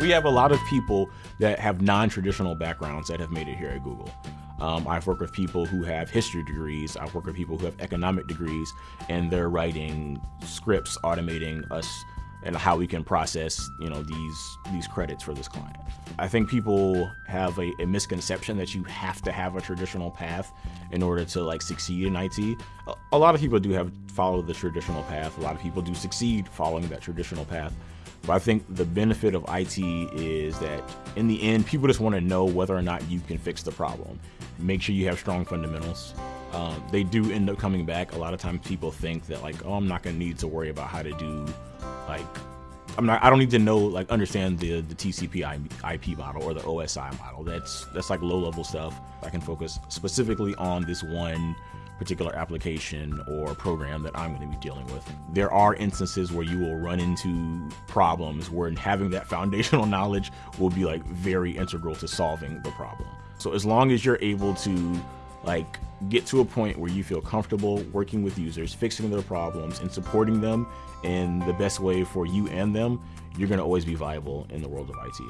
We have a lot of people that have non-traditional backgrounds that have made it here at Google. Um, I've worked with people who have history degrees. I've worked with people who have economic degrees, and they're writing scripts automating us and how we can process, you know, these these credits for this client. I think people have a, a, misconception that you have to have a traditional path in order to like succeed in IT. A, a lot of people do have follow the traditional path. A lot of people do succeed following that traditional path. But I think the benefit of IT is that in the end, people just want to know whether or not you can fix the problem. Make sure you have strong fundamentals. Um, they do end up coming back. A lot of times people think that like, oh, I'm not going to need to worry about how to do like I'm not. I don't need to know like understand the the TCP IP model or the OSI model. That's that's like low level stuff. I can focus specifically on this one particular application or program that I'm going to be dealing with. There are instances where you will run into problems where having that foundational knowledge will be like very integral to solving the problem. So as long as you're able to like get to a point where you feel comfortable working with users, fixing their problems and supporting them in the best way for you and them, you're going to always be viable in the world of IT.